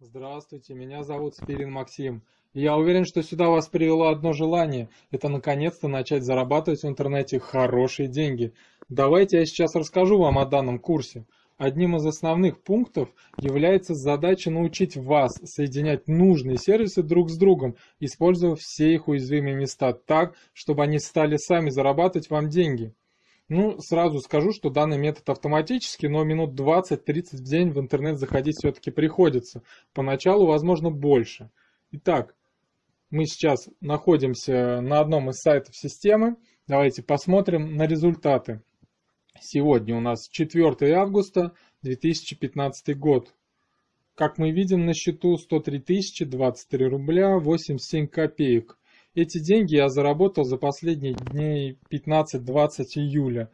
Здравствуйте, меня зовут Спирин Максим. Я уверен, что сюда вас привело одно желание. Это наконец-то начать зарабатывать в интернете хорошие деньги. Давайте я сейчас расскажу вам о данном курсе. Одним из основных пунктов является задача научить вас соединять нужные сервисы друг с другом, используя все их уязвимые места так, чтобы они стали сами зарабатывать вам деньги. Ну, сразу скажу, что данный метод автоматический, но минут 20-30 в день в интернет заходить все-таки приходится. Поначалу, возможно, больше. Итак, мы сейчас находимся на одном из сайтов системы. Давайте посмотрим на результаты. Сегодня у нас 4 августа 2015 год. Как мы видим на счету 103 023 рубля 87 копеек. Эти деньги я заработал за последние дней 15-20 июля.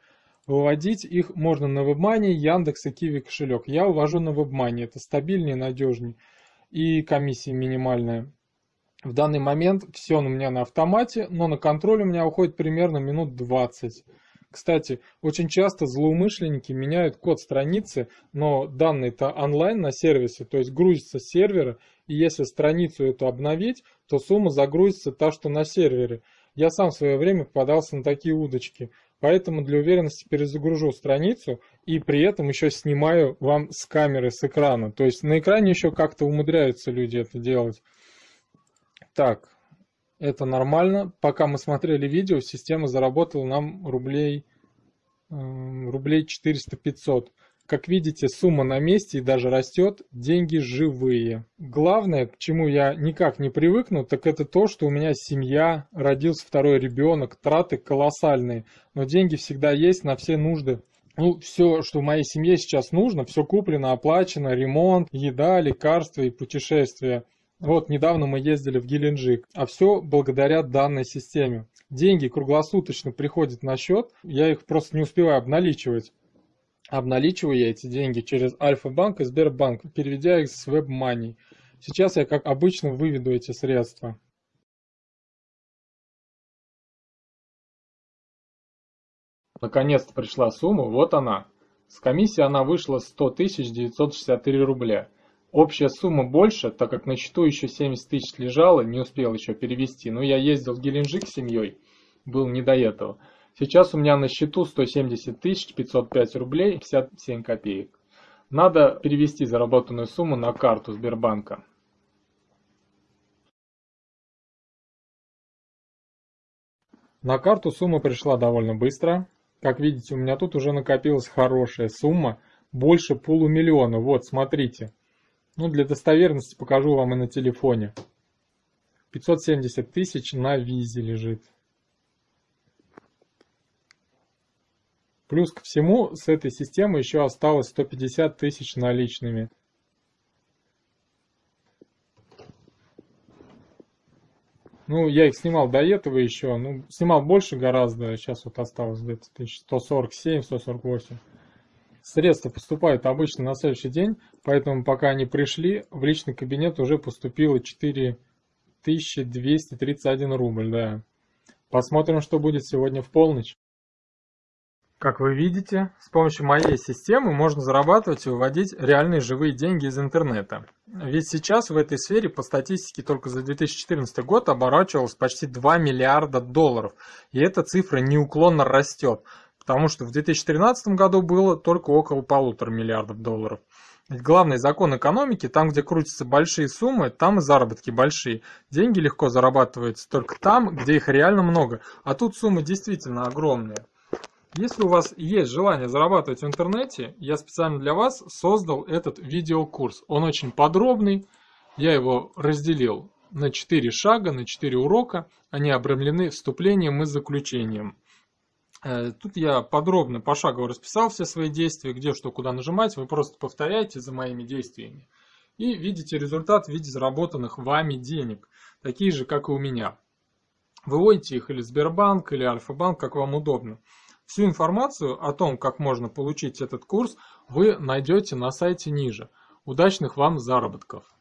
Выводить их можно на WebMoney, Яндекс и Киви кошелек. Я увожу на WebMoney, это стабильнее, надежнее и комиссия минимальная. В данный момент все у меня на автомате, но на контроль у меня уходит примерно минут 20. Кстати, очень часто злоумышленники меняют код страницы, но данные-то онлайн на сервисе, то есть грузится с сервера, и если страницу эту обновить, то сумма загрузится та, что на сервере. Я сам в свое время попадался на такие удочки, поэтому для уверенности перезагружу страницу и при этом еще снимаю вам с камеры, с экрана. То есть на экране еще как-то умудряются люди это делать. Так, это нормально. Пока мы смотрели видео, система заработала нам рублей, э, рублей 400-500. Как видите, сумма на месте и даже растет, деньги живые. Главное, к чему я никак не привыкну, так это то, что у меня семья, родился второй ребенок, траты колоссальные, но деньги всегда есть на все нужды. Ну, все, что в моей семье сейчас нужно, все куплено, оплачено, ремонт, еда, лекарства и путешествия. Вот недавно мы ездили в Геленджик, а все благодаря данной системе. Деньги круглосуточно приходят на счет, я их просто не успеваю обналичивать. Обналичиваю я эти деньги через Альфа-банк и Сбербанк, переведя их с WebMoney. Сейчас я, как обычно, выведу эти средства. Наконец-то пришла сумма, вот она. С комиссии она вышла 100 963 рубля. Общая сумма больше, так как на счету еще 70 тысяч лежало, не успел еще перевести. Но я ездил в Геленджик с семьей, был не до этого. Сейчас у меня на счету 170 тысяч 505 рублей 57 копеек. Надо перевести заработанную сумму на карту Сбербанка. На карту сумма пришла довольно быстро. Как видите, у меня тут уже накопилась хорошая сумма, больше полумиллиона. Вот, смотрите. Ну, для достоверности покажу вам и на телефоне. 570 тысяч на визе лежит. Плюс ко всему, с этой системы еще осталось 150 тысяч наличными. Ну, я их снимал до этого еще, ну, снимал больше гораздо, сейчас вот осталось где-то 147, 148. Средства поступают обычно на следующий день, поэтому пока они пришли, в личный кабинет уже поступило 4231 рубль, да. Посмотрим, что будет сегодня в полночь. Как вы видите, с помощью моей системы можно зарабатывать и выводить реальные живые деньги из интернета. Ведь сейчас в этой сфере по статистике только за 2014 год оборачивалось почти 2 миллиарда долларов. И эта цифра неуклонно растет потому что в 2013 году было только около полутора миллиардов долларов. Ведь главный закон экономики, там, где крутятся большие суммы, там и заработки большие. Деньги легко зарабатываются только там, где их реально много, а тут суммы действительно огромные. Если у вас есть желание зарабатывать в интернете, я специально для вас создал этот видеокурс. Он очень подробный, я его разделил на 4 шага, на 4 урока. Они обрамлены вступлением и заключением. Э, тут я подробно, пошагово расписал все свои действия, где что, куда нажимать. Вы просто повторяете за моими действиями. И видите результат в виде заработанных вами денег. Такие же, как и у меня. Выводите их или Сбербанк, или Альфа-банк, как вам удобно. Всю информацию о том, как можно получить этот курс, вы найдете на сайте ниже. Удачных вам заработков!